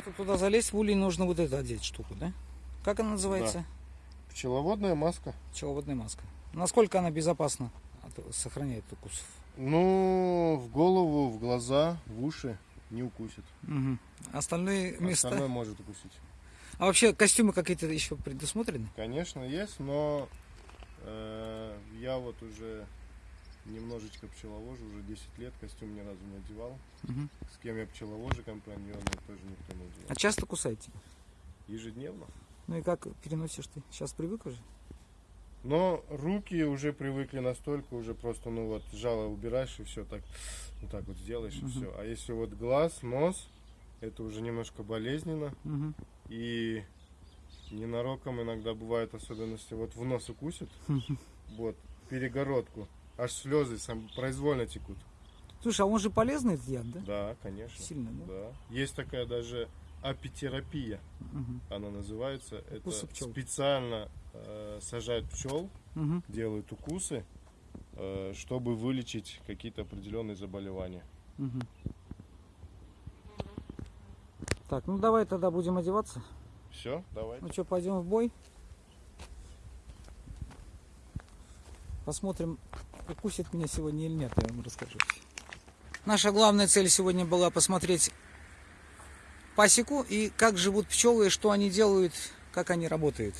Чтобы туда залезть, в улей нужно вот это одеть штуку, да? Как она называется? Пчеловодная маска. Пчеловодная маска. Насколько она безопасна сохраняет укусов? Ну, в голову, в глаза, в уши не укусит. Мгм. Остальные места. Остальное может укусить. А вообще костюмы какие-то еще предусмотрены? Конечно, есть, но э, я вот уже немножечко пчеловожу, уже 10 лет, костюм ни разу не одевал. Мгм. С кем я пчеловожу компаньоны, тоже никто не одевал. А часто кусаете? Ежедневно. Ну и как переносишь ты? Сейчас привык уже? Но руки уже привыкли настолько, уже просто, ну вот, жало убираешь и все, так, вот так вот сделаешь и Мгм. все. А если вот глаз, нос, это уже немножко болезненно. Мгм. И ненароком иногда бывают особенности. Вот в нос укусит, вот, перегородку, аж слезы сам произвольно текут. Слушай, а он же полезный этот яд, да? Да, конечно. Сильно, да? Да. Есть такая даже апитерапия, Мгм. она называется. Это специально э, сажают пчел, Мгм. делают укусы, э, чтобы вылечить какие-то определенные заболевания. Мгм. Так, ну давай тогда будем одеваться. Все, давайте. Ну что, пойдем в бой? Посмотрим, укусит меня сегодня или нет, я вам расскажу. Наша главная цель сегодня была посмотреть пасеку и как живут пчелы, что они делают, как они работают.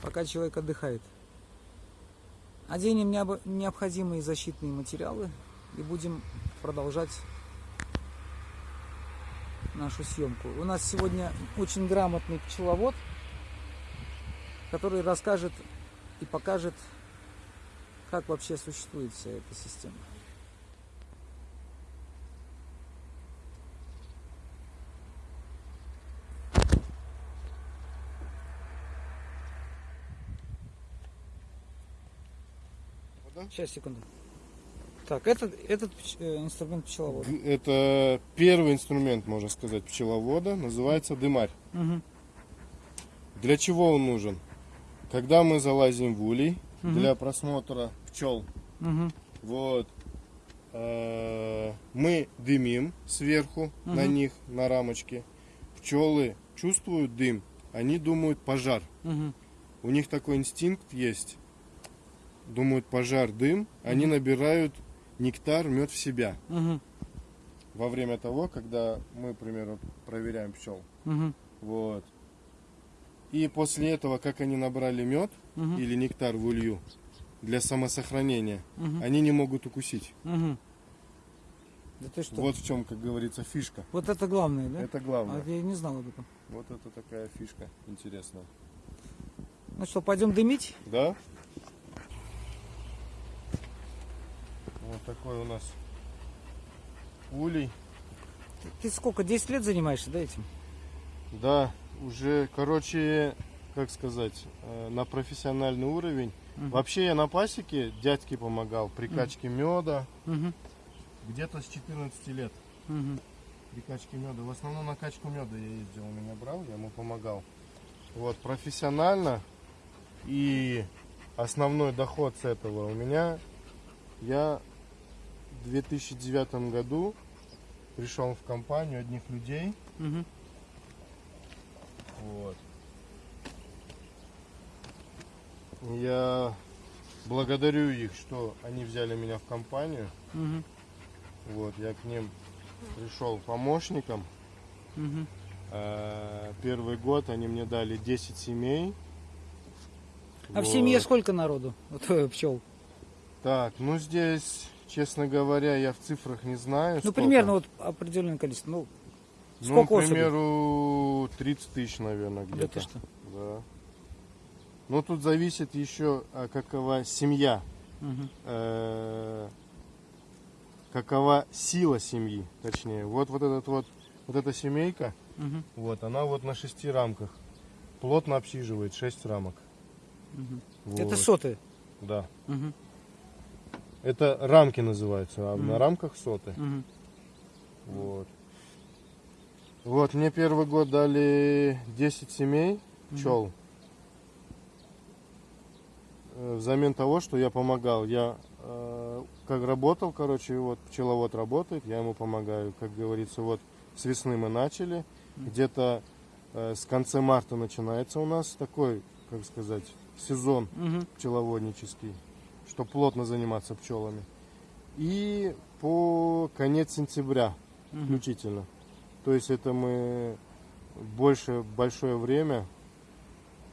Пока человек отдыхает. Оденем необходимые защитные материалы и будем продолжать нашу съемку. У нас сегодня очень грамотный пчеловод, который расскажет и покажет, как вообще существует вся эта система. Сейчас, секунду. Так, этот, этот э, инструмент пчеловода. Это первый инструмент, можно сказать, пчеловода, называется дымарь. Мгм. Для чего он нужен? Когда мы залазим в улей Мгм. для просмотра пчел, Мгм. вот, э, мы дымим сверху на Мгм. них, на рамочке. Пчелы чувствуют дым, они думают пожар. Мгм. У них такой инстинкт есть. Думают пожар, дым, они набирают нектар, мед в себя. Мгм. Во время того, когда мы, к примеру, проверяем пчел. Мгм. Вот. И после этого, как они набрали мед Мгм. или нектар в улью для самосохранения, Мгм. они не могут укусить. Мгм. Да ты что? Вот, Вот в чем, как говорится, фишка. это главное, да? Это главное. А я не знал об этом. Вот это такая фишка интересная. Ну что, пойдем дымить? Да? Вот такой у нас улей. Ты сколько, 10 лет занимаешься, да, этим? Да, уже, короче, как сказать, э, на профессиональный уровень. Мгм. Вообще я на пасеке дядьке помогал при качке меда. Мгм. Где-то с 14 лет Мгм. при качке меда. В основном на качку меда я ездил, он меня брал, я ему помогал. Вот, профессионально и основной доход с этого у меня, я в 2009 году пришел в компанию одних людей, Мгм. вот. Я благодарю их, что они взяли меня в компанию. Мгм. Вот, я к ним пришел помощником. Э, Первый год они мне дали 10 семей. А в Вот. семье сколько народу? Вот, э, пчел. Так, ну здесь, честно говоря, я в цифрах не знаю. Ну, сколько. примерно вот определенное количество. Ну, Ну, сколько к особей? примеру, 30 тысяч, наверное, да где-то. ты что? Да. Но тут зависит еще, а, какова семья, э, какова сила семьи, точнее. Вот, вот этот вот, вот эта семейка, Мгм. вот, она вот на шести рамках. Плотно обсиживает 6 рамок. Мгм. Вот. Это соты. Да. Мгм. Это рамки называются, а Мгм. на рамках соты. Мгм. Вот. Вот, мне первый год дали 10 семей пчел. Э, Взамен того, что я помогал. Я э, как работал, короче, вот пчеловод работает, я ему помогаю. Как говорится, вот С весны мы начали. Где-то э, с конца марта начинается у нас такой, как сказать, сезон Мгм. пчеловоднический, чтобы плотно заниматься пчелами. И по конец сентября Мгм. включительно. То есть это мы больше большое время э,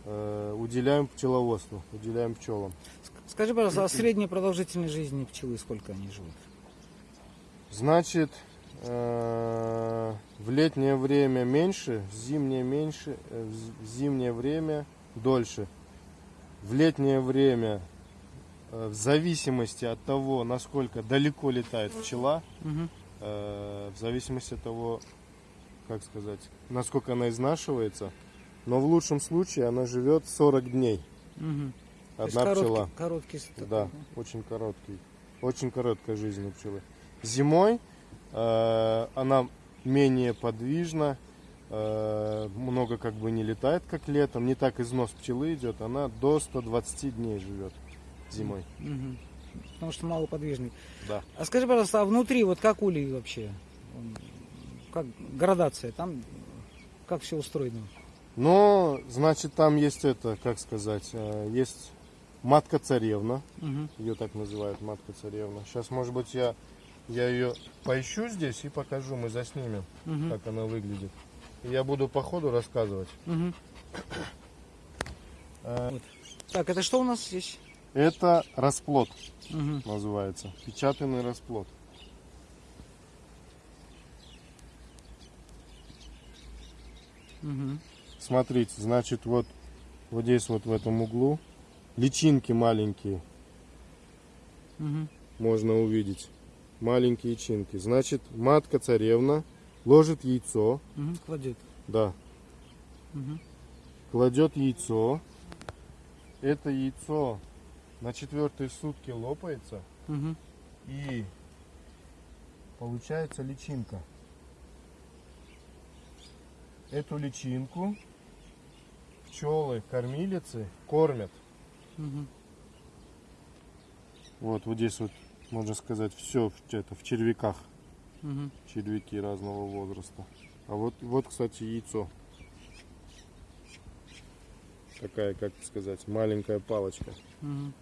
уделяем пчеловодству, уделяем пчелам. Ск- Скажи, пожалуйста, а средняя продолжительность жизни пчелы сколько они живут? Значит, э, в летнее время меньше, в зимнее меньше, э, в зимнее время дольше. В летнее время, э, в зависимости от того, насколько далеко летает пчела, э, в зависимости от того, как сказать, насколько она изнашивается, но в лучшем случае она живет 40 дней. Есть Одна короткий- пчела. Короткий срок, Да, очень короткий. Очень короткая жизнь у пчелы. Зимой э, она менее подвижна, э, много как бы не летает, как летом. Не так износ пчелы идет. Она до 120 дней живет зимой. Мгм. Потому что малоподвижный. Да. А скажи, пожалуйста, а внутри вот как улей вообще? Как градация? Там как все устроено? Но, значит, там есть это, как сказать, э, есть матка царевна. Мгм. Ее так называют, матка царевна. Сейчас, может быть, я, я ее поищу здесь и покажу, мы заснимем, Мгм. как она выглядит. И я буду по ходу рассказывать. Мгм. Э, Так, это что у нас здесь? Это расплод Мгм. называется. Печатанный расплод. Мгм. Смотрите, значит, вот, вот здесь вот в этом углу личинки маленькие Мгм. можно увидеть. Маленькие личинки. Значит, матка царевна ложит яйцо, Мгм. Кладет. да, Мгм. кладет яйцо. Это яйцо на четвертые сутки лопается Мгм. и получается личинка. Эту личинку пчелы кормилицы кормят. Мгм. Вот, вот здесь вот, можно сказать, все в, это, в червяках. Мгм. Червяки разного возраста. А вот, вот, кстати, яйцо. Такая, как сказать, маленькая палочка. Мгм.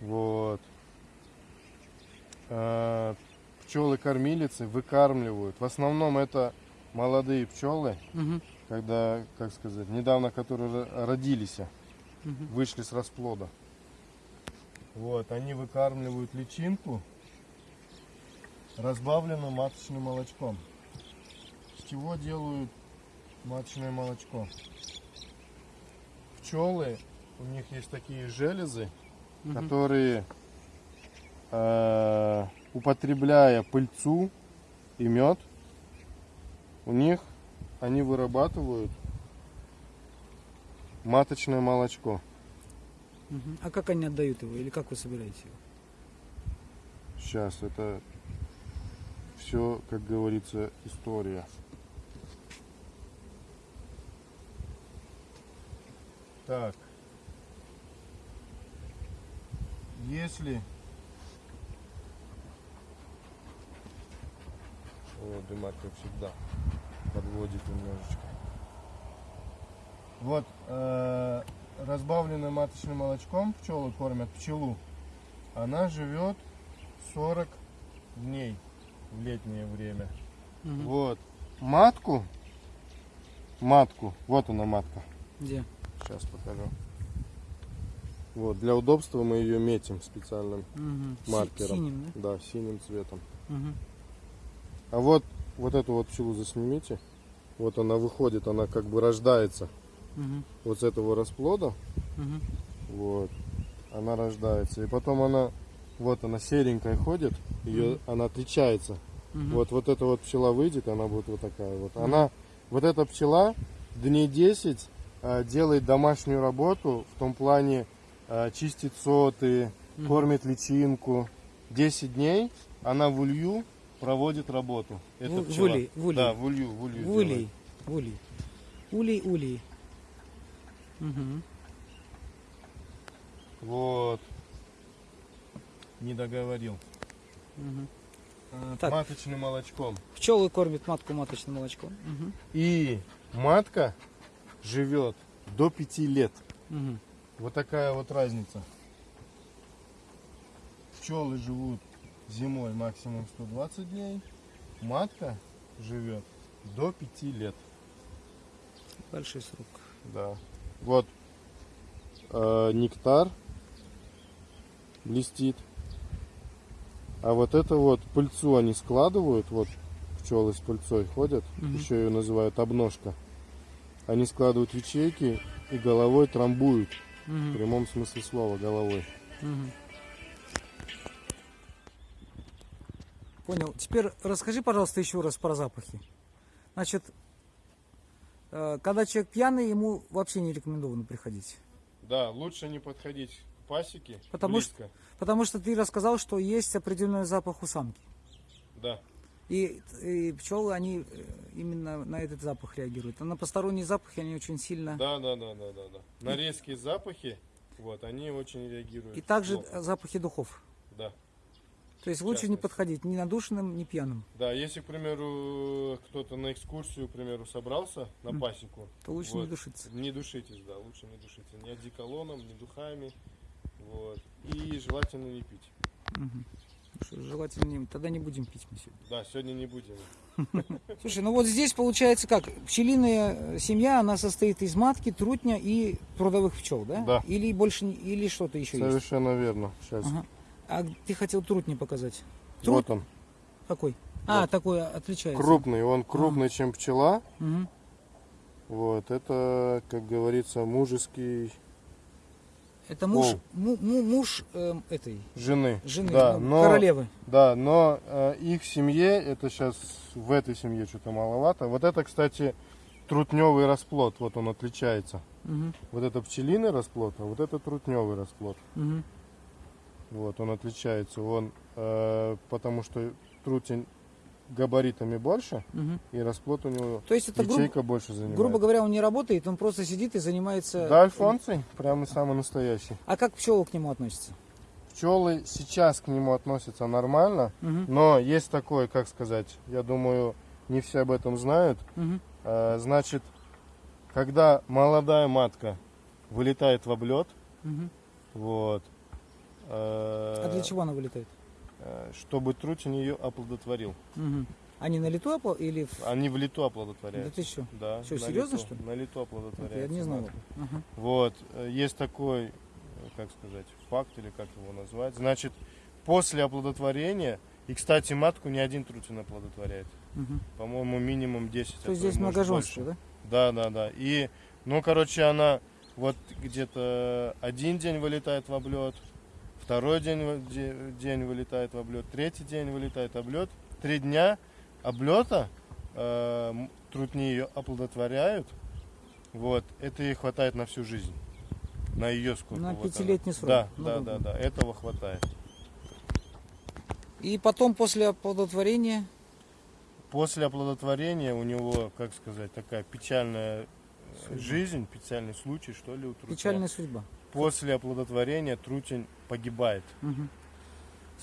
Вот. пчелы-кормилицы выкармливают. В основном это молодые пчелы, Мгм. Когда, как сказать, недавно которые ро- родились, Мгм. вышли с расплода. Вот, они выкармливают личинку разбавленным маточным молочком. С чего делают маточное молочко? Пчелы, у них есть такие железы, Мгм. которые, э, употребляя пыльцу и мед, у них они вырабатывают маточное молочко. А как они отдают его? Или как вы собираете его? Сейчас это все, как говорится, история. Так. Если... Вот, дымарь, как всегда, подводит немножечко. Вот, э, разбавленным маточным молочком пчелы кормят пчелу. Она живет 40 дней в летнее время. Мгм. Вот. Матку, матку, вот она матка. Где? Сейчас покажу. Вот, для удобства мы ее метим специальным. Си- маркером. Синим, да? Да, синим цветом. Мгм. А вот, вот эту вот пчелу заснимите. Вот она выходит, она как бы рождается Мгм. вот с этого расплода. Мгм. Вот. Она рождается. И потом она, вот она серенькая ходит, ее, она отличается. Мгм. Вот, вот эта вот пчела выйдет, она будет вот такая вот. Она, вот эта пчела дней 10 э, делает домашнюю работу в том плане э, чистит соты, Мгм. кормит личинку. 10 дней она в улью проводит работу. Эта В- в пчела. улей, в улей. Да, в улью, в улью. В улей. В улей. Улей, улей. Мгм. Вот. Не договорил. Э, Так. маточным молочком. Пчелы кормят матку маточным молочком. Мгм. И матка живет до 5 лет. Мгм. Вот такая вот разница. Пчелы живут зимой максимум 120 дней. Матка живет до 5 лет. Большой срок. Да. Вот э, нектар блестит. А вот это вот пыльцу они складывают, вот пчелы с пыльцой ходят, Мгм. еще ее называют обножка. Они складывают в ячейки и головой трамбуют, в Мгм. прямом смысле слова головой. Мгм. Понял. Теперь расскажи, пожалуйста, еще раз про запахи. Значит, э, когда человек пьяный, ему вообще не рекомендовано приходить. Да, лучше не подходить к пасеке Потому близко. Потому что ты рассказал, что есть определенный запах у самки. Да. И, и пчелы, они э, именно на этот запах реагируют. А на посторонние запахи они очень сильно... Да, да, да, да, да, да. На резкие запахи, вот, они очень реагируют. И также плохо. запахи духов. Да. То есть лучше не подходить ни надушенным, ни пьяным. Да, если, к примеру, кто-то на экскурсию, к примеру, собрался на пасеку, То лучше не Вот. душиться. не душитесь, да, лучше не душиться. Ни одеколоном, ни духами. Вот. И желательно не пить. Мгм. Что, Желательно не... Тогда не будем пить мы сегодня. Да, сегодня не будем. Слушай, ну вот здесь получается как? Пчелиная э, семья, она состоит из матки, трутня и трудовых пчел, да? Да. Или больше, не- или что-то еще есть? Совершенно верно. Сейчас. Ага. А ты хотел трутни показать? Труд Вот он. какой? А, Вот. такой отличается. Крупный. Он крупный, чем пчела. Мгм. Вот. Это, как говорится, мужеский Это муж, Пол. му- му- муж эм, этой жены. жены, Да, ну, но, королевы. Да, но э, их семье, это сейчас в этой семье что-то маловато. Вот это, кстати, трутневый расплод. Вот он отличается. Мгм. Вот это пчелиный расплод, а вот это трутневый расплод. Мгм. Вот, он отличается. Он, э, потому что трутень габаритами больше, Мгм. и расплод у него То есть это, грубо, ячейка больше занимает. грубо говоря, он не работает, он просто сидит и занимается... Да, альфонций, прямо самый настоящий. А как пчелы к нему относятся? Пчелы сейчас к нему относятся нормально, Мгм. но есть такой, как сказать, я думаю, не все об этом знают. Мгм. Э, значит, когда молодая матка вылетает в облет, Мгм. вот, А для чего она вылетает? э, чтобы трутень ее оплодотворил. Мгм. Они на лету опла- или... в- Они в лету Да оплодотворяют. ты что? Да. Что, на серьезно, лету. что ли? На лету Это оплодотворяют. я не знал. Ага. Вот, э, есть такой, э, как сказать, факт или как его назвать. Значит, после оплодотворения, и, кстати, матку ни один трутень оплодотворяет. Мгм. По-моему, минимум 10. а То есть здесь многоженство, да? Да, да, да. И, ну, короче, она вот где-то один день вылетает в облет, второй день, день вылетает в облет, третий день вылетает облет. Три дня облета э, трутни ее оплодотворяют. Вот, это ей хватает на всю жизнь. На ее сколько. На вот она. пятилетний срок. Да, Ну, да, да, да, да, этого хватает. И потом после оплодотворения... После оплодотворения у него, как сказать, такая печальная э, Судьба. жизнь, печальный случай, что ли, у трутня. Печальная судьба. После оплодотворения трутень погибает. Мгм.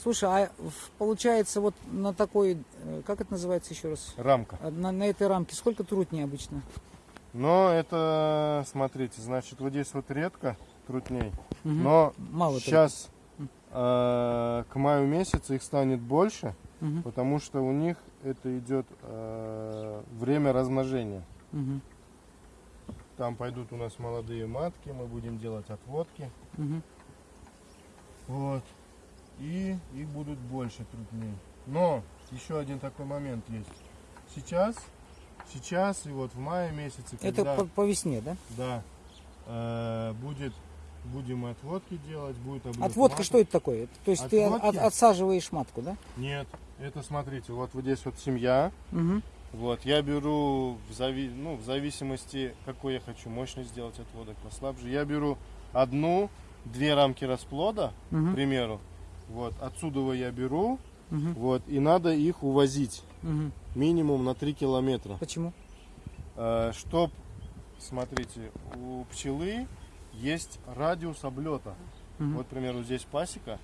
Слушай, а получается вот на такой, э, как это называется еще раз? Рамка. А На, на этой рамке сколько трутней обычно? Но это, смотрите, значит, вот здесь вот редко трутней. Мгм. Но Мало сейчас э, к маю месяцу их станет больше. Мгм. потому что у них это идет э, время размножения. Мгм. Там пойдут у нас молодые матки, мы будем делать отводки. Мгм. Вот. И их будут больше трудней. Но еще один такой момент есть. Сейчас, сейчас и вот в мае месяце, Это когда по, по весне, да? да, э, будет, будем отводки делать, будет облет Отводка маток. что это такое? Это- То есть ты Отводки? от- отсаживаешь матку, да? Нет, это смотрите, вот, вот здесь вот семья. Мгм. Вот, я беру в, зави... ну, в зависимости, какой я хочу мощность сделать отводок послабже. Я беру одну, две рамки расплода, угу. к примеру. Вот, отсюда я беру, угу. вот, и надо их увозить угу. минимум на 3 километра. Почему? Э, чтоб, смотрите, у пчелы есть радиус облета. Угу. Вот, к примеру, здесь пасека.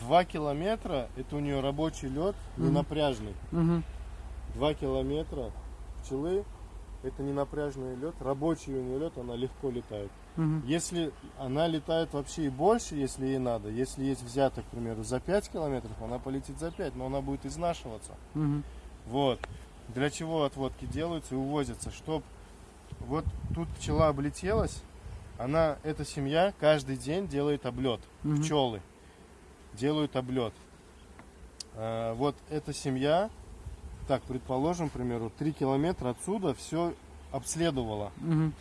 2 километра, это у нее рабочий лед, угу. ненапряжный. Угу. 2 километра пчелы, это не напряжный лед, рабочий у нее лед, она легко летает. Угу. Если она летает вообще и больше, если ей надо, если есть взяток, к примеру, за 5 километров, она полетит за 5, но она будет изнашиваться. Угу. Вот. Для чего отводки делаются и увозятся? Чтоб вот тут пчела облетелась, она, эта семья каждый день делает облет. Угу. Пчелы делают облет. А, вот эта семья так, предположим, к примеру, 3 километра отсюда все обследовала. Мгм.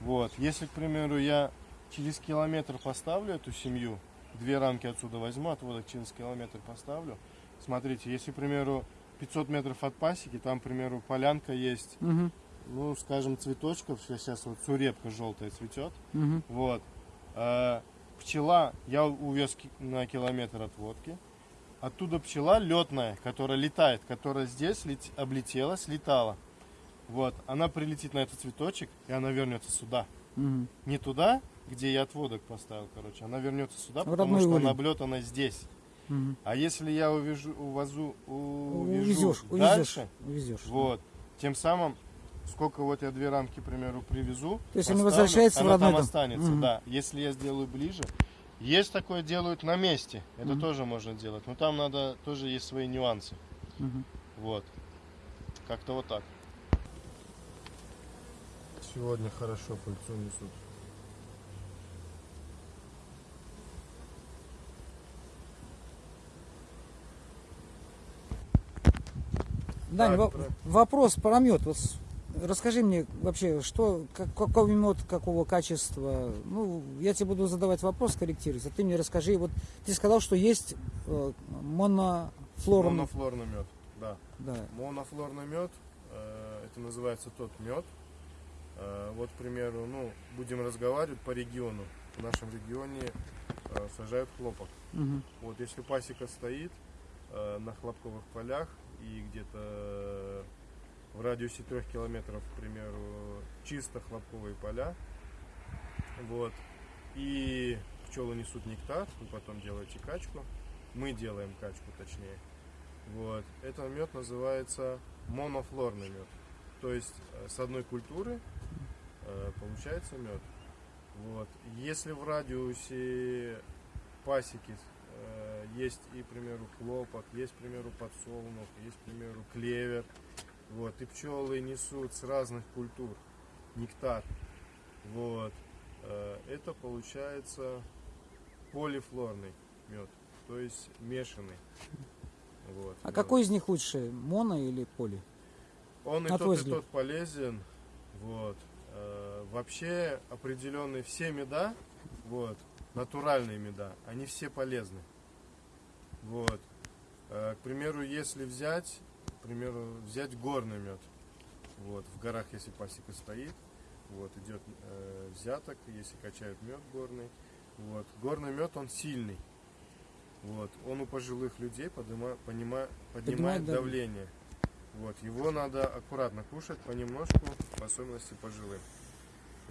Вот. Если, к примеру, я через километр поставлю эту семью, две рамки отсюда возьму, отводок через километр поставлю. Смотрите, если, к примеру, 500 метров от пасеки, там, к примеру, полянка есть, Мгм. ну, скажем, цветочков, сейчас вот сурепка желтая цветет, Мгм. вот. А, пчела, я увез на километр отводки. Оттуда пчела летная, которая летает, которая здесь лет- облетела, слетала. Вот, она прилетит на этот цветочек, и она вернется сюда. Мгм. Не туда, где я отводок поставил, короче. Она вернется сюда, В потому что улей. она облетана здесь. Мгм. А если я увяжу, увозу, увяжу Увезешь, дальше, увезешь. вот, тем самым, сколько вот я две рамки, к примеру, привезу, То есть они поставлю, возвращаются в она родной там дом. останется, Мгм. да. Если я сделаю ближе, есть такое делают на месте, это Мгм. тоже можно делать, но там надо, тоже есть свои нюансы, Мгм. вот, как-то вот так. Сегодня хорошо пыльцу несут. Дань, Так, во- про- вопрос про мед. Вот расскажи мне вообще, что, как- какой мед, какого качества. Ну, я тебе буду задавать вопрос, корректировать, а ты мне расскажи. Вот ты сказал, что есть э, монофлорный. Монофлорный мед, да. Да. Монофлорный мед, э, это называется тот мед. Э, вот, к примеру, ну, будем разговаривать по региону. В нашем регионе э, сажают хлопок. Мгм. Вот, если пасека стоит э, на хлопковых полях и где-то в радиусе трех километров, к примеру, чисто хлопковые поля, вот, и пчелы несут нектар, вы потом делаете качку, мы делаем качку точнее, вот, это мед называется монофлорный мед, то есть э, с одной культуры э, получается мед. Вот. Если в радиусе пасеки э, есть и, к примеру, хлопок, есть, к примеру, подсолнух, есть, к примеру, клевер, вот, и пчелы несут с разных культур нектар, вот, э, это получается полифлорный мед, то есть мешанный. Вот, А мед. какой из них лучше, моно или поли? Он и На твой тот, и взгляд? тот полезен. Вот. Э, Вообще определенные все меда, вот, натуральные меда, они все полезны. Вот. Э, К примеру, если взять, примеру, взять горный мед. Вот, в горах, если пасека стоит, вот, идет э, взяток, если качают мед горный. Вот. Горный мед, он сильный. Вот. Он у пожилых людей подыма, понима- Поднимает поднимает дав- давление. Вот. Его надо аккуратно кушать, понемножку, в особенности пожилым.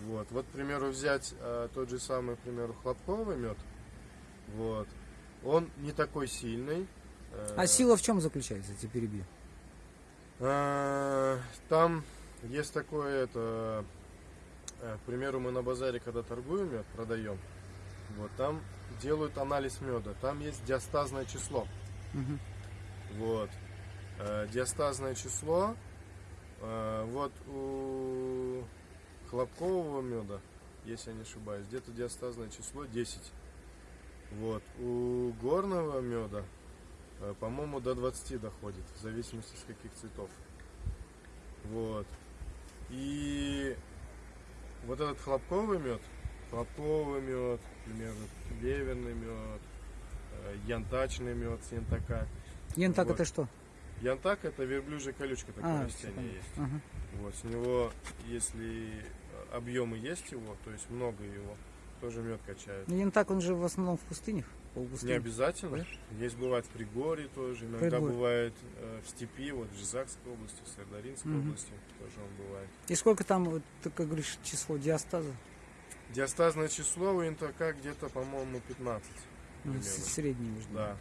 Вот. Вот, к примеру, взять э, тот же самый, к примеру, хлопковый мед. Вот. Он не такой сильный. э, А сила в чем заключается, тебя перебью? А, Там есть такое, это, э, к примеру, мы на базаре, когда торгуем мед, продаем, вот там делают анализ меда, там есть диастазное число, Мгм. вот, Э, диастазное число, э, вот у хлопкового меда, если я не ошибаюсь, где-то диастазное число 10, вот, у горного меда, по-моему, до 20 доходит, в зависимости с каких цветов. Вот. И вот этот хлопковый мед, хлопковый мед, к примеру, клеверный мед, э, янтачный мед с янтака. Янтак Вот. это что? Янтак это верблюжья колючка, такое А, растение есть. Ага. Вот, с него, если э, объемы есть его, то есть много его, тоже мед качают. Ну, янтак, он же в основном в пустынях, Не полупустынях. обязательно. Есть бывает в Пригорье тоже, иногда Пригорье. бывает э, в степи, вот в Жизакской области, в Сардаринской Мгм. области тоже он бывает. И сколько там, вот, ты как говоришь, число диастаза? Диастазное число у янтака где-то, по-моему, 15. Ну, Средний, быть. Да.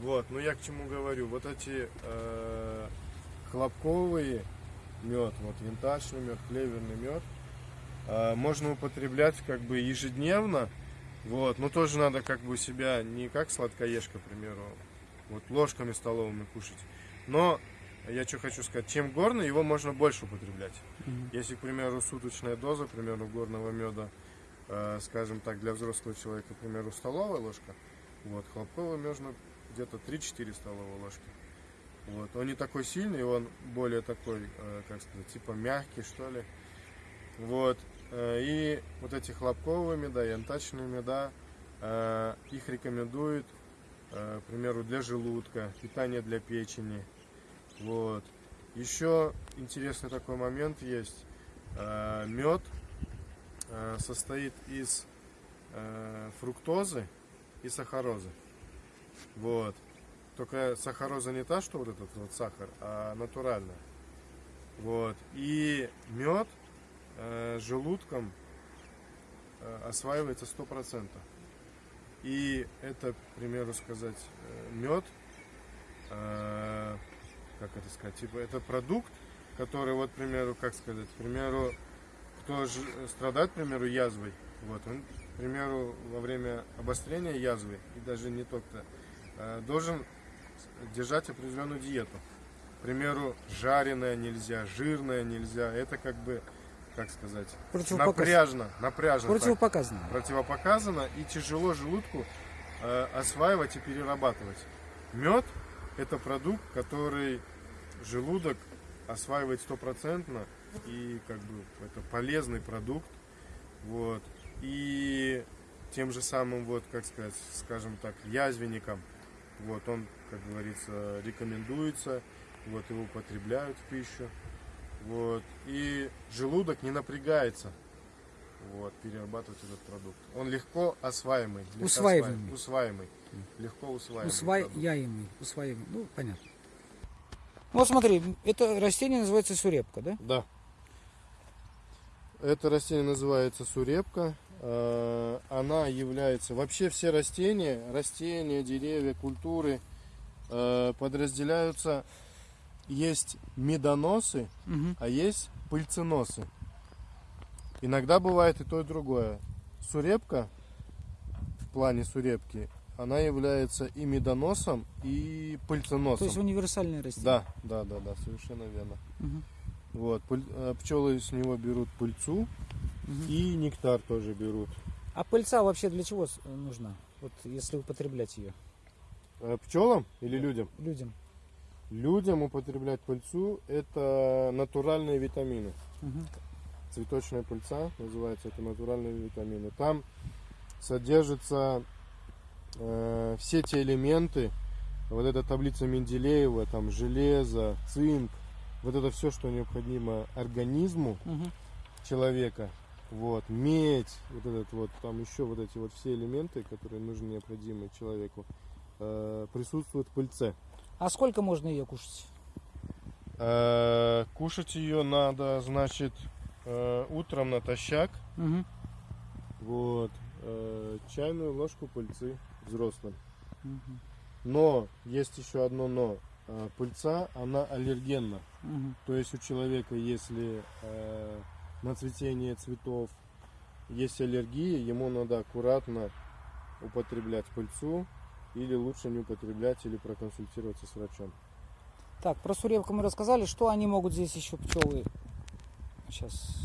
Вот, ну я к чему говорю. Вот эти э, хлопковые мед, вот винтажный мед, клеверный мед, э, можно употреблять как бы ежедневно. Вот, но тоже надо как бы себя не как сладкоежка, к примеру, вот ложками столовыми кушать. Но я что хочу сказать, чем горный, его можно больше употреблять. Мгм. Если, к примеру, суточная доза, к примеру, горного меда, э, скажем так, для взрослого человека, к примеру, столовая ложка, вот, хлопковый можно где-то 3-4 столовые ложки. Вот. Он не такой сильный, он более такой, э, как сказать, типа мягкий, что ли. Вот. Э, И вот эти хлопковые меда, янтачные меда, э, их рекомендуют, э, к примеру, для желудка, питание для печени. Вот. Еще интересный такой момент есть. Мед состоит из фруктозы и сахарозы. Вот. Только сахароза не та, что вот этот вот сахар, а натуральная. Вот. И мед э, желудком э, осваивается 100%. И это, к примеру сказать, мед, э, как это сказать, типа это продукт, который вот, к примеру, как сказать, к примеру, кто ж- страдает, к примеру, язвой, вот, он, к примеру, во время обострения язвы, и даже не только, э, должен держать определенную диету. К примеру, жареное нельзя, жирное нельзя. Это как бы, как сказать, напряжно, напряжно. так Противопоказано. противопоказано и тяжело желудку э, осваивать и перерабатывать. Мед это продукт, который желудок осваивает стопроцентно и как бы это полезный продукт. Вот. И тем же самым, вот, как сказать, скажем так, язвенникам, вот, он, как говорится, рекомендуется, вот, его употребляют в пищу, вот, и желудок не напрягается, вот, перерабатывать этот продукт. Он легко осваиваемый. легко Усваиваемый. Усваиваемый. Легко усваиваемый. Усваиваемый. Усваиваемый. Ну, понятно. Вот смотри, это растение называется сурепка, да? Да. Это растение называется сурепка. Э, Она является... Вообще все растения, растения, деревья, культуры э, подразделяются... Есть медоносы, Мгм. а есть пыльценосы. Иногда бывает и то, и другое. Сурепка, в плане сурепки, она является и медоносом, и пыльценосом. То есть универсальное растение. Да, да, да, да, совершенно верно. Мгм. Вот, э, пчелы с него берут пыльцу Мгм. и нектар тоже берут. А пыльца вообще для чего с- нужна? Вот если употреблять ее Э, Пчелам или людям? людям. Людям употреблять пыльцу это натуральные витамины. Мгм. Цветочная пыльца называется, это натуральные витамины. Там содержатся э, все те элементы, вот эта таблица Менделеева, там железо, цинк, вот это все, что необходимо организму, Мгм. человека. Вот, медь, вот этот вот, там еще вот эти вот все элементы, которые нужны, необходимы человеку, э, присутствуют в пыльце. А сколько можно ее кушать? Э, кушать ее надо, значит, э, утром натощак, Мгм. вот, э, чайную ложку пыльцы взрослым. Мгм. Но, есть еще одно но, пыльца, она аллергенна. Мгм. То есть у человека, если на цветение цветов есть аллергия, ему надо аккуратно употреблять пыльцу или лучше не употреблять или проконсультироваться с врачом. Так, про сурепку мы рассказали. Что они могут здесь еще пчелы? Сейчас.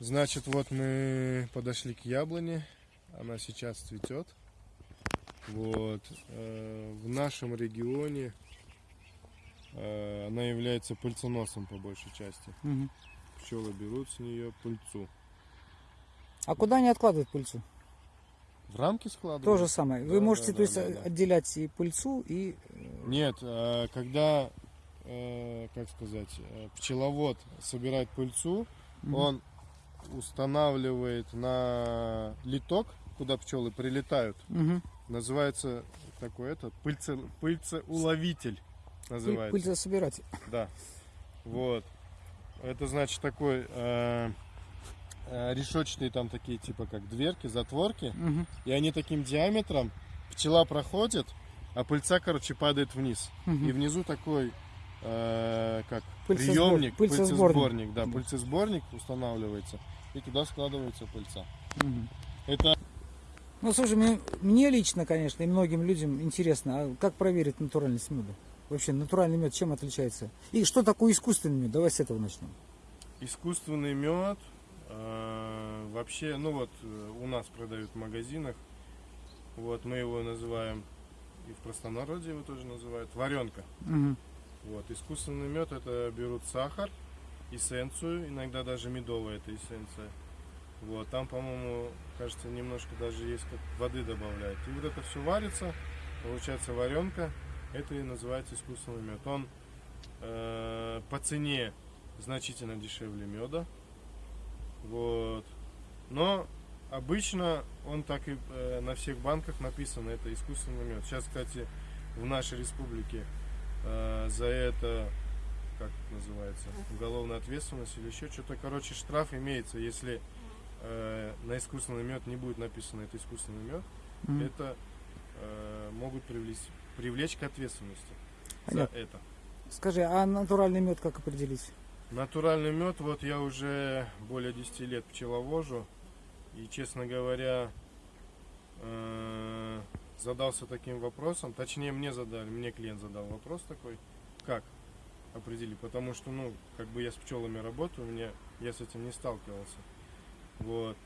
Значит, вот мы подошли к яблоне, она сейчас цветет. Вот э, в нашем регионе э, она является пыльценосом по большей части. Мгм. Пчелы берут с нее пыльцу. А куда они откладывают пыльцу? В рамки складывают? То же самое. Вы Да, можете, да, то есть, да, да. отделять и пыльцу, и э, Нет, э, когда, э, как сказать, э, пчеловод собирает пыльцу, Мгм. он устанавливает на литок, куда пчелы прилетают. Мгм. Называется такой это пыльце, пыльцеуловитель Пыль- называется. пыльцесобиратель. Да. Вот. Это значит такой э, э, решетчатые там такие типа как дверки, затворки. Мгм. И они таким диаметром, пчела проходит, а пыльца, короче, падает вниз. Мгм. И внизу такой, э, как Пыльцесбор- приемник, пыльцесборник. пыльцесборник, да, пыльцесборник устанавливается, и туда складывается пыльца. Мгм. Это Ну, слушай, мне, мне лично, конечно, и многим людям интересно, а как проверить натуральность меда? Вообще, натуральный мед чем отличается? И что такое искусственный мед? Давай с этого начнем. искусственный мед. Э, вообще, ну вот э, у нас продают в магазинах. Вот мы его называем и в простонародье его тоже называют варенка. Мгм. Вот искусственный мед это берут сахар, эссенцию, иногда даже медовая эта эссенция. Вот там, по-моему, кажется, немножко даже есть как воды добавляют. И вот это все варится, получается варенка. Это и называется искусственный мед. Он э, по цене значительно дешевле меда. Вот. Но обычно он так и э, на всех банках написано, это искусственный мед. Сейчас, кстати, в нашей республике э, за это, как это называется, уголовная ответственность или еще что-то. Короче, штраф имеется, если э, на искусственный мед не будет написано это искусственный мед, Мгм. это э, могут привлечь, привлечь к ответственности Понятно. за это. Скажи, а натуральный мед как определить? Натуральный мед, вот я уже более 10 лет пчеловожу. И, честно говоря, э, задался таким вопросом. Точнее, мне задали, мне клиент задал вопрос такой. Как определить? Потому что, ну, как бы я с пчелами работаю, мне, я с этим не сталкивался. Вот.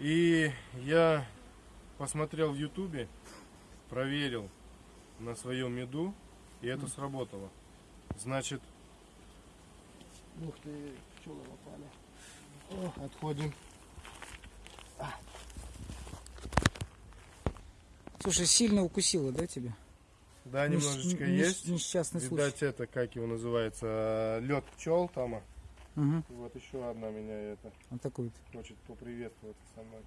И я посмотрел в ютубе, проверил на своем меду, и это сработало. Значит, Ух ты, пчелы попали. Отходим. Слушай, сильно укусило, да, тебя? Да, Нес- немножечко нес- есть. Несчастный случай. Видать, это, как его называется, лед пчел там. а. Мгм. Вот еще одна меня это вот. хочет поприветствовать со мной.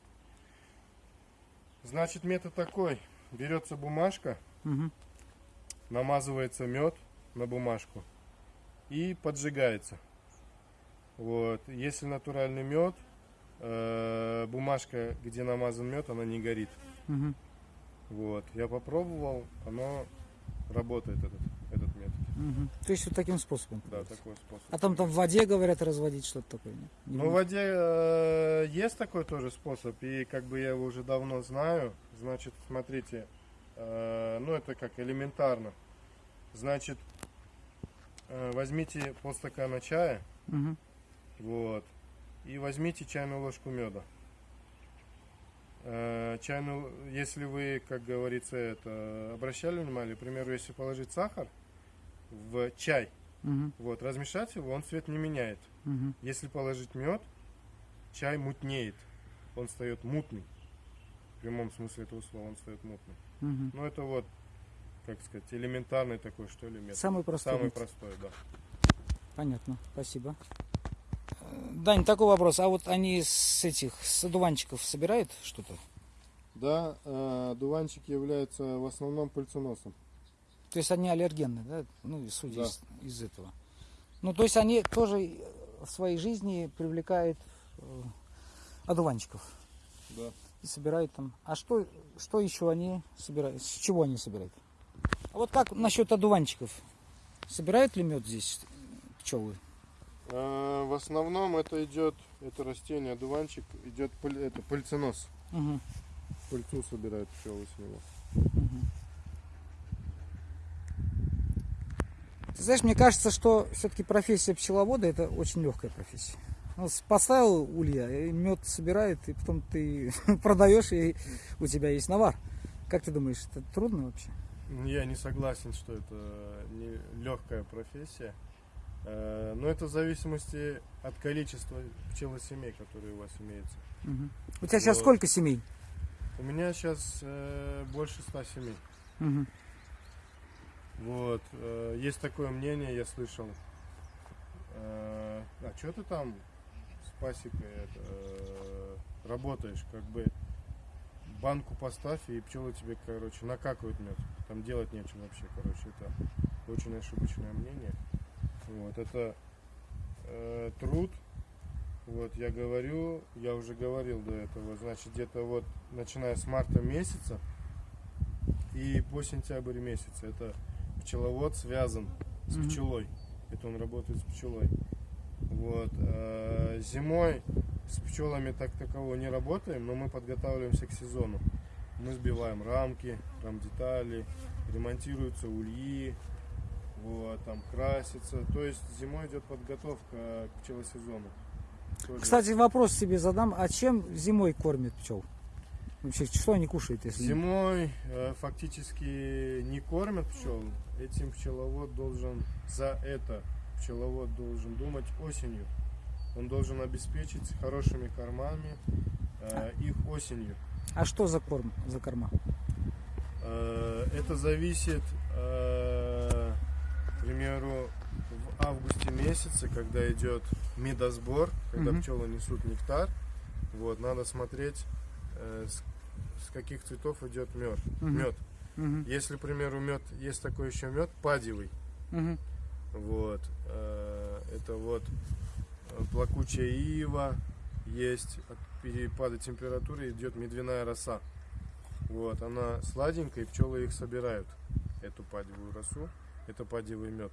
Значит, метод такой. Берется бумажка, Мгм. намазывается мед на бумажку и поджигается. Вот. Если натуральный мед, э, бумажка, где намазан мед, она не горит. Мгм. Вот. Я попробовал, оно работает этот, этот метод. Мгм. То есть вот таким способом. Да, такой способ. А там там в воде, говорят, разводить что-то такое, нет? Не Ну, в воде э, есть такой тоже способ, и как бы я его уже давно знаю. Значит, смотрите, э, ну это как элементарно. Значит, э, возьмите полстакана чая, Мгм. Вот, и возьмите чайную ложку меда. Э, чайную, если вы, как говорится, это обращали внимание, к примеру, если положить сахар в чай, Мгм. вот, размешать его, он цвет не меняет. Мгм. Если положить мед, чай мутнеет. Он встает мутный. В прямом смысле этого слова он встает мутный. Мгм. Ну это вот, как сказать, элементарный такой, что ли, метод. Самый простой. Самый метод. простой, да. Понятно, спасибо. Э, Дань, такой вопрос. А вот они с этих, с одуванчиков собирают что-то? Да, э, дуванчик является в основном пыльценосом. То есть они аллергенны, да? Ну, судя Да. из, из этого. Ну, то есть они тоже в своей жизни привлекают э, одуванчиков Да. и собирают там. А что, что еще они собирают? С чего они собирают? А вот как насчет одуванчиков? Собирают ли мед здесь пчелы? Э, в основном это идет, это растение, дуванчик, идет пыль- это пыльценос. Мгм, Пыльцу собирают пчелы с него. мгм. Ты знаешь, мне кажется, что все-таки профессия пчеловода это очень легкая профессия. Ну, поставил улья, и мед собирает, и потом ты продаешь, и у тебя есть навар. Как ты думаешь, это трудно вообще? Я не согласен, что это не легкая профессия. Э, Но это в зависимости от количества пчелосемей, которые у вас имеются. Мгм. У тебя сейчас Вот. сколько семей? У меня сейчас больше ста семей. Мгм. Вот. э, Есть такое мнение, я слышал. э, А что ты там с пасекой это, э, работаешь? Как бы банку поставь, и пчелы тебе, короче, накакают мед. Там делать нечего вообще, короче. Это очень ошибочное мнение. Вот. Это э, труд. Вот, я говорю, я уже говорил до этого, значит, где-то вот, начиная с марта месяца, и по сентябрь месяц. Это пчеловод связан с Мгм. пчелой. Это он работает с пчелой. Вот. а Зимой с пчелами так такового не работаем, но мы подготавливаемся к сезону. Мы сбиваем рамки, рамдетали, ремонтируются ульи, вот, там красится. То есть зимой идет подготовка к пчелосезону. Тоже- Кстати, вопрос себе задам. А чем зимой кормят пчел? Вообще, что они кушают, если... Зимой э, фактически не кормят пчел. Этим пчеловод должен за это пчеловод должен думать осенью. Он должен обеспечить хорошими кормами э, их осенью. А что за корм, за корма? Э, это зависит, э, примеру, в августе месяце, когда идет медосбор, когда Мгм. пчелы несут нектар, вот, надо смотреть, э, с, с каких цветов идет мед. Мгм. Мед. Мгм, Если, к примеру, мед, есть такой еще мед падевый, мгм. вот, э, это вот э, плакучая ива, есть от перепада температуры идет медвяная роса. Вот, она сладенькая, и пчелы их собирают, эту падевую росу, это падевый мед.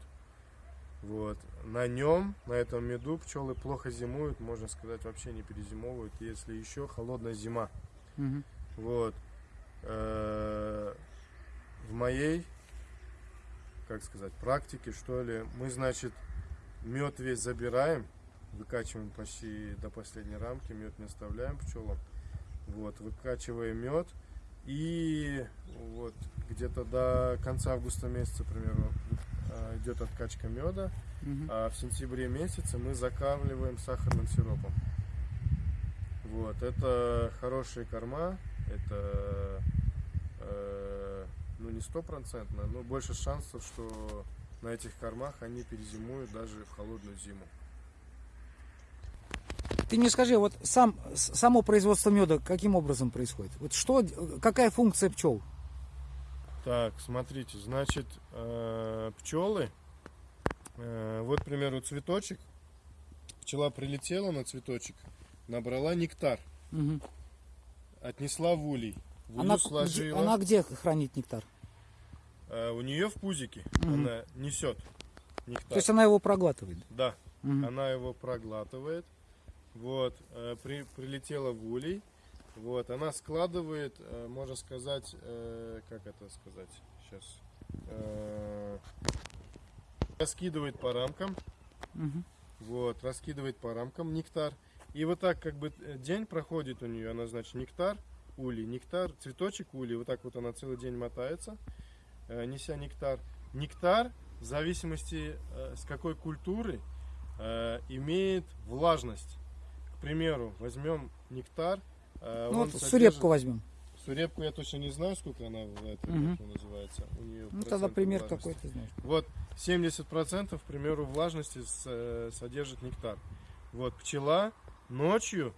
Вот, на нем, на этом меду пчелы плохо зимуют, можно сказать, вообще не перезимовывают, если еще холодная зима. Мгм. Вот. Э, В моей, как сказать, практике, что ли, мы, значит, мед весь забираем, выкачиваем почти до последней рамки, мед не оставляем пчелам. Вот, выкачиваем мед. И вот где-то до конца августа месяца, примерно, э, идет откачка меда. Мгм. А в сентябре месяце мы закармливаем сахарным сиропом. Вот, это хорошие корма, это э, ну не стопроцентно, но больше шансов, что на этих кормах они перезимуют даже в холодную зиму. Ты мне скажи, вот сам, само производство меда каким образом происходит? Вот что, какая функция пчел? Так, смотрите, значит, пчелы, вот, к примеру, цветочек, пчела прилетела на цветочек, набрала нектар, Мгм. отнесла в улей, в Она, где, сложила. она где хранит нектар? Э, у нее в пузике Мгм. она несет нектар. То есть она его проглатывает? Да, Мгм. она его проглатывает. Вот, э, при- прилетела в улей. Вот, она складывает, э, можно сказать, э, как это сказать сейчас, раскидывает по рамкам, Мгм. вот, раскидывает по рамкам нектар. И вот так как бы день проходит у нее, она, значит, нектар, улей, нектар, цветочек улей, вот так вот она целый день мотается, неся нектар. Нектар, в зависимости с какой культуры, имеет влажность. К примеру, возьмем нектар. э, Ну, вот содержит- сурепку возьмем. Сурепку я точно не знаю, сколько она в как она называется. У нее Ну, тогда пример влажности. какой ты знаешь. Вот 70% к примеру влажности э, содержит нектар. Вот пчела ночью,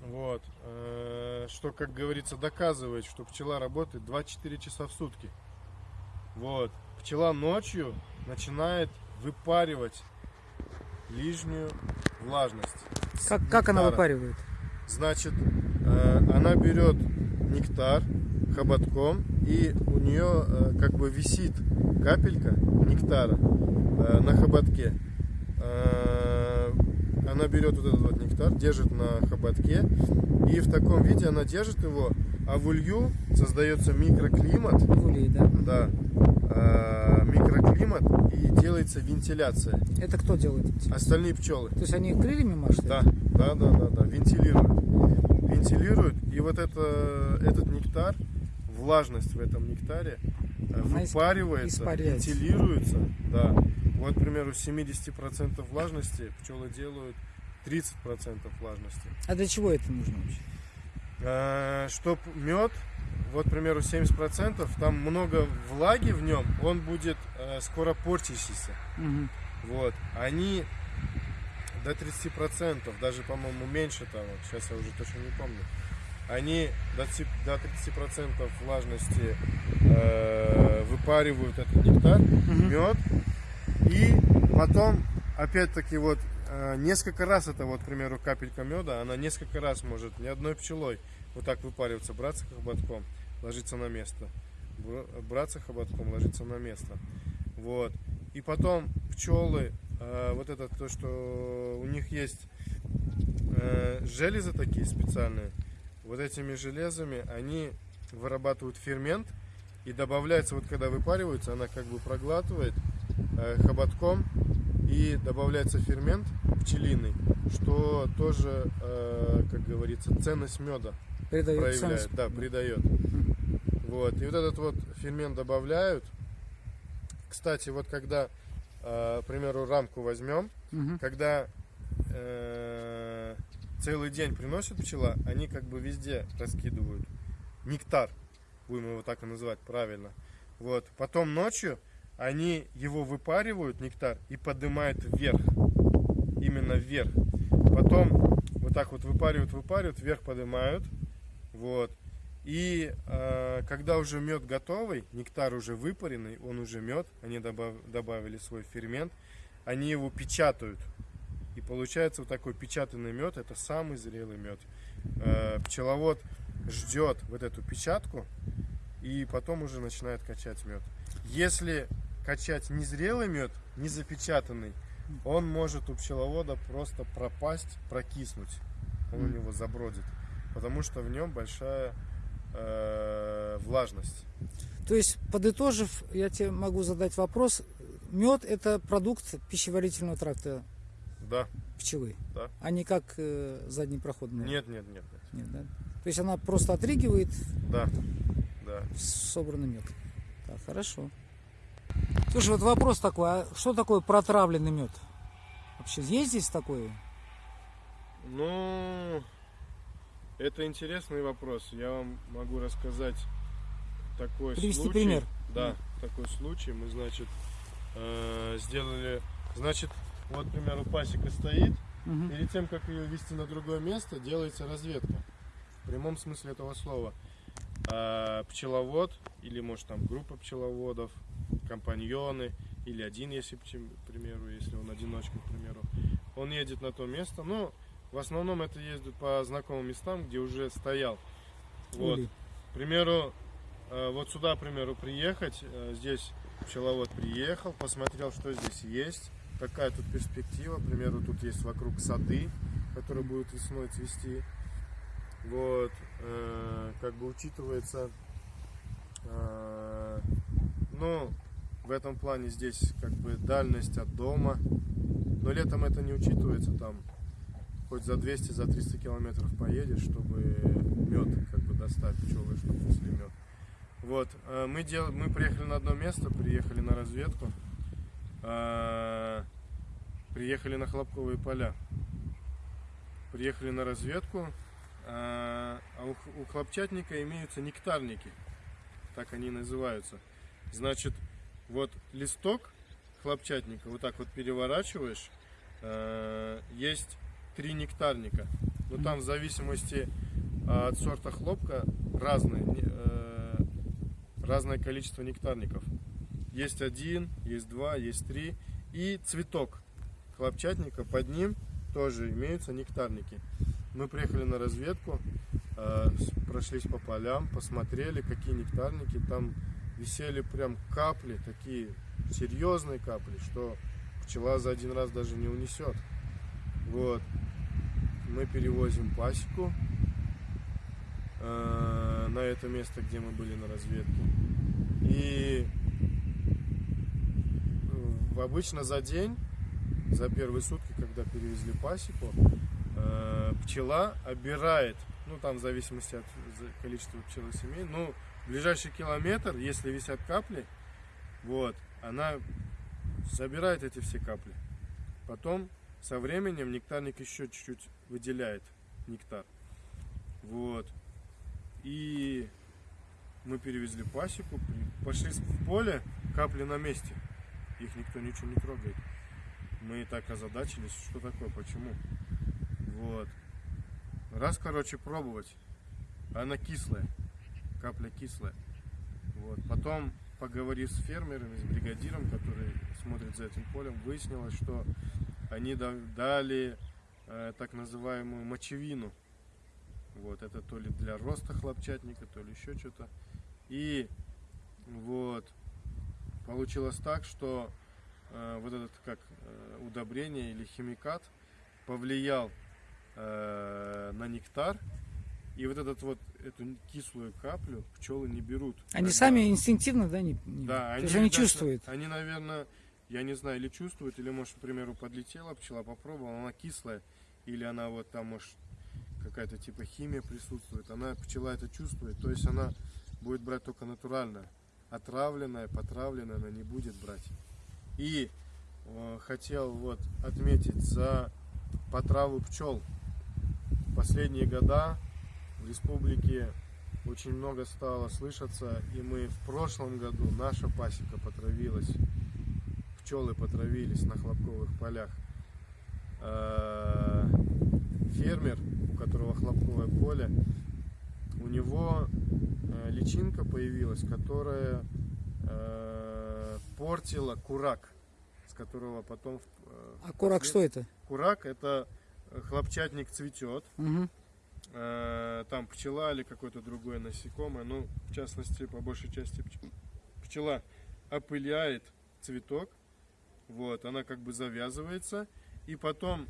вот, э, что как говорится доказывает, что пчела работает 24 часа в сутки. Вот пчела ночью начинает выпаривать лишнюю влажность. Как, как она выпаривает? Значит, э, она берет нектар хоботком, и у нее э, как бы висит капелька нектара э, на хоботке. Э, Она берет вот этот вот нектар, держит на хоботке, и в таком виде она держит его, а в улью создается микроклимат, В да. да, э, микроклимат, и делается вентиляция. Это кто делает? Остальные пчелы. То есть они крыльями машут? Да, да, да, да, да, вентилируют. Вентилируют, и вот это, этот нектар, влажность в этом нектаре э, Она выпаривается, испаряется. вентилируется, да. Вот, к примеру, с 70% влажности пчелы делают 30% влажности. А для чего это нужно вообще? Чтоб мед, вот, к примеру, 70%, там много влаги в нем, он будет э, скоро портящийся. Мгм. Вот, они до 30%, даже, по-моему, меньше того, сейчас я уже точно не помню, они до, ти- до 30% влажности э, выпаривают этот нектар, Мгм. мед, и потом, опять-таки, вот несколько раз это, вот, к примеру, капелька меда, она несколько раз может, ни одной пчелой вот так выпариваться, браться хоботком. ложится на место. Бр- Браться хоботком ложится на место. Вот. И потом пчелы, э, вот это то, что у них есть э, железы такие специальные. Вот этими железами они вырабатывают фермент и добавляется, вот когда выпаривается, она как бы проглатывает хоботком и добавляется фермент пчелиный, что тоже, э, как говорится, ценность меда Передает проявляет, ценность. да, придает. Вот. И вот этот вот фермент добавляют. Кстати, вот когда, э, к примеру, рамку возьмем, Мгм. когда э, целый день приносит пчела, они как бы везде раскидывают нектар, будем его так и называть правильно. Вот. Потом ночью они его выпаривают, нектар, и поднимают вверх. Именно вверх. Потом вот так вот выпаривают, выпаривают, вверх поднимают. Вот. И э, когда уже мед готовый, нектар уже выпаренный, он уже мед, они добав- добавили свой фермент, они его печатают. И получается вот такой печатанный мед, это самый зрелый мед. Э, пчеловод ждет вот эту печатку и потом уже начинает качать мед. Если качать незрелый мед, не запечатанный, он может у пчеловода просто пропасть, прокиснуть. Он у Мгм. него забродит. Потому что в нем большая э, влажность. То есть, подытожив, я тебе могу задать вопрос. Мед это продукт пищеварительного тракта Да. пчелы, Да. а не как э, заднепроходная. Нет, нет, нет, нет. Нет, да? То есть она просто отрыгивает Да. Да. собранный мед. Так, хорошо. Слушай, вот вопрос такой, а что такое протравленный мед? Вообще есть здесь такое? Ну, это интересный вопрос. Я вам могу рассказать такой Привести случай. пример. Да, такой случай. Мы, значит, э, сделали... Значит, вот, к примеру, пасека стоит. Мгм. Перед тем, как ее вести на другое место, делается разведка. В прямом смысле этого слова. А, пчеловод, или может там группа пчеловодов, компаньоны, или один, если, к примеру, если он одиночка, к примеру, он едет на то место. Ну, в основном это ездит по знакомым местам, где уже стоял. Вот. Улей. К примеру, э, вот сюда, к примеру, приехать, э, здесь пчеловод приехал, посмотрел, что здесь есть, какая тут перспектива, к примеру, тут есть вокруг сады, которые будут весной цвести. Вот, э, как бы учитывается, э, ну, в этом плане здесь как бы дальность от дома, но летом это не учитывается, там хоть за 200, за 300 километров поедешь, чтобы мед как бы достать пчелы, чтобы несли мед. Вот, э, мы, дел... мы приехали на одно место, приехали на разведку, э, приехали на хлопковые поля. Приехали на разведку, а у, х- у хлопчатника имеются нектарники, так они называются. Значит, вот листок хлопчатника вот так вот переворачиваешь, э, есть три нектарника. Но там в зависимости а, от сорта хлопка разные, разное количество нектарников. Есть один, есть два, есть три. И цветок хлопчатника, под ним тоже имеются нектарники. Мы приехали на разведку, э, прошлись по полям, посмотрели, какие нектарники. Там висели прям капли, такие серьезные капли, что пчела за один раз даже не унесет. Вот. Мы перевозим пасеку э, на это место, где мы были на разведке. И обычно за день, за первые сутки, когда перевезли пасеку, пчела обирает, ну там в зависимости от количества пчел и семей, ну ближайший километр, если висят капли, вот, она забирает эти все капли. Потом со временем нектарник еще чуть-чуть выделяет нектар. Вот. И мы перевезли пасеку, пошли в поле, капли на месте. Их никто ничего не трогает. Мы и так озадачились, что такое, почему. Вот. Раз, короче, пробовать. Она кислая. Капля кислая. Вот. Потом, поговорив с фермерами, с бригадиром, который смотрит за этим полем, выяснилось, что они да- дали э, так называемую мочевину. Вот, это то ли для роста хлопчатника, то ли еще что-то. И вот получилось так, что э, вот этот как э, удобрение или химикат повлиял э, на нектар. И вот этот вот эту кислую каплю пчелы не берут. Они Когда- сами инстинктивно, да, не, не- да, они, они чувствуют. Они, наверное, я не знаю, или чувствуют, или, может, к примеру, подлетела пчела, попробовала, она кислая, или она вот там, может, какая-то типа химия присутствует. Она, пчела это чувствует, то есть она будет брать только натуральное. Отравленное, потравленное она не будет брать. И э, хотел вот отметить за потраву пчел. Последние года в республике очень много стало слышаться, и мы в прошлом году, наша пасека потравилась, пчелы потравились на хлопковых полях. Э, Фермер, у которого хлопковое поле, у него э, личинка появилась, которая э, портила курак, с которого потом... А курак что это? Курак это хлопчатник цветет. Э, там пчела или какое-то другое насекомое, ну, в частности, по большей части пч- пчела опыляет цветок, вот, она как бы завязывается, и потом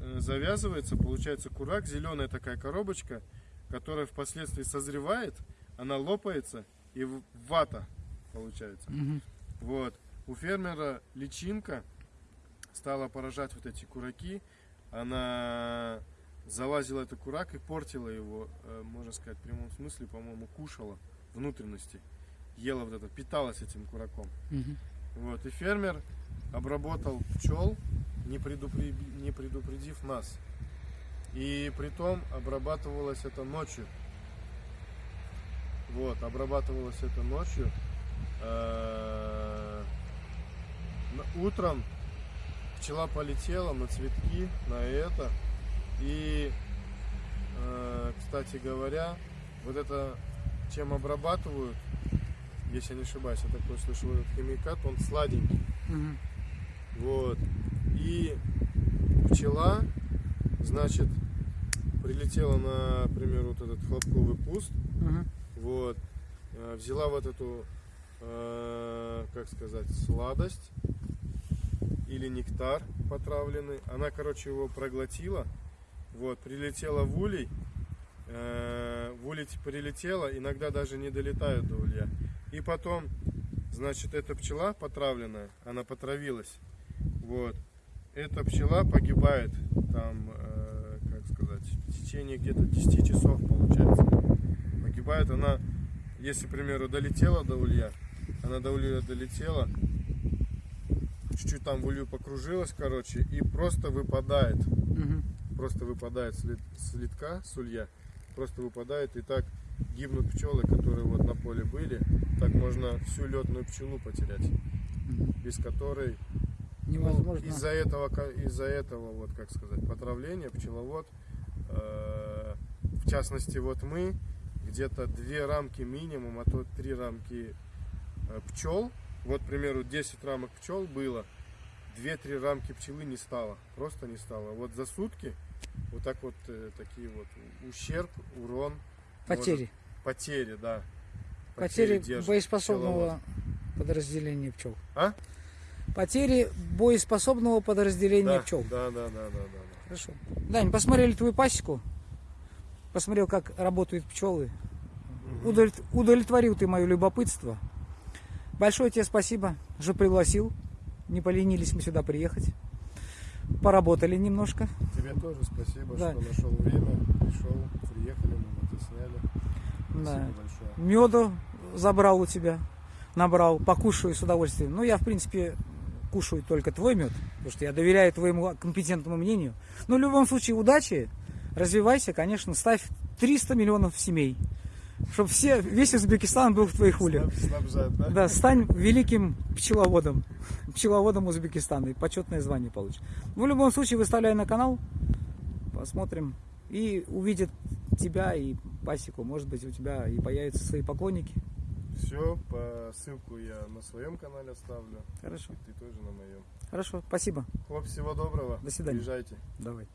э, завязывается, получается курак, зеленая такая коробочка, которая впоследствии созревает, она лопается, и вата получается. Мгм. Вот. У фермера личинка стала поражать вот эти кураки. Она залазила этот курак и портила его, э, можно сказать, в прямом смысле, по-моему, кушала внутренности. Ела вот это, питалась этим кураком. Мгм. Вот. И фермер обработал пчел, не, предупре- не предупредив нас. И притом обрабатывалось это ночью. Вот, обрабатывалось это ночью. Э, на- Утром пчела полетела на цветки, на это. И, э, кстати говоря, вот это, чем обрабатывают, если я не ошибаюсь, я такой слышал, этот химикат, он сладенький. Мгм. Вот. И пчела, значит, прилетела на, например, вот этот хлопковый куст, Мгм. вот, э, взяла вот эту, э, как сказать, сладость или нектар потравленный. Она, короче, его проглотила, вот, прилетела в улей, э, в улей прилетела, иногда даже не долетают до улья. И потом, значит, эта пчела потравленная, она потравилась, вот, эта пчела погибает там, э, как сказать, в течение где-то 10 часов получается. Погибает она, если, к примеру, долетела до улья, она до улья долетела, чуть-чуть там в улью покружилась, короче, и просто выпадает, Мгм. просто выпадает с, лит- с литка, с улья, просто выпадает, и так гибнут пчелы, которые вот на поле были, так можно всю летную пчелу потерять, Мгм. без которой ну, Невозможно. из-за этого, из-за этого, вот как сказать, потравления пчеловод, э, в частности, вот мы где-то две рамки минимум, а то три рамки э, пчел. Вот, к примеру, 10 рамок пчел было, 2-3 рамки пчелы не стало, просто не стало. Вот за сутки вот так вот э, такие вот ущерб, урон, Потери. потери, да. Потери держит боеспособного подразделения пчел. А? Потери боеспособного подразделения Да, пчел. да, да, да, да, да, да. Хорошо. Дань, посмотрели твою пасеку, посмотрел, как работают пчелы. Удовлет- Удовлетворил ты мое любопытство. Большое тебе спасибо, что пригласил. Не поленились мы сюда приехать. Поработали немножко. Тебе тоже спасибо, Да. что нашел время, пришел, приехали, мы и сняли. Да. Спасибо большое. Меду забрал у тебя, набрал, покушаю с удовольствием. Ну, я, в принципе, кушаю только твой мед, потому что я доверяю твоему компетентному мнению. Но в любом случае, удачи, развивайся, конечно, ставь 300 миллионов семей, чтобы все, весь Узбекистан был в твоих снабжать, да? Да, стань великим пчеловодом, пчеловодом Узбекистана и почетное звание получишь. Ну, в любом случае, выставляй на канал, посмотрим, и увидят тебя и пасеку. Может быть, у тебя и появятся свои поклонники. Все, по ссылку я на своем канале оставлю. Хорошо, И ты тоже на моем. хорошо, спасибо. Хлоп, всего доброго. До свидания. Приезжайте. Давай.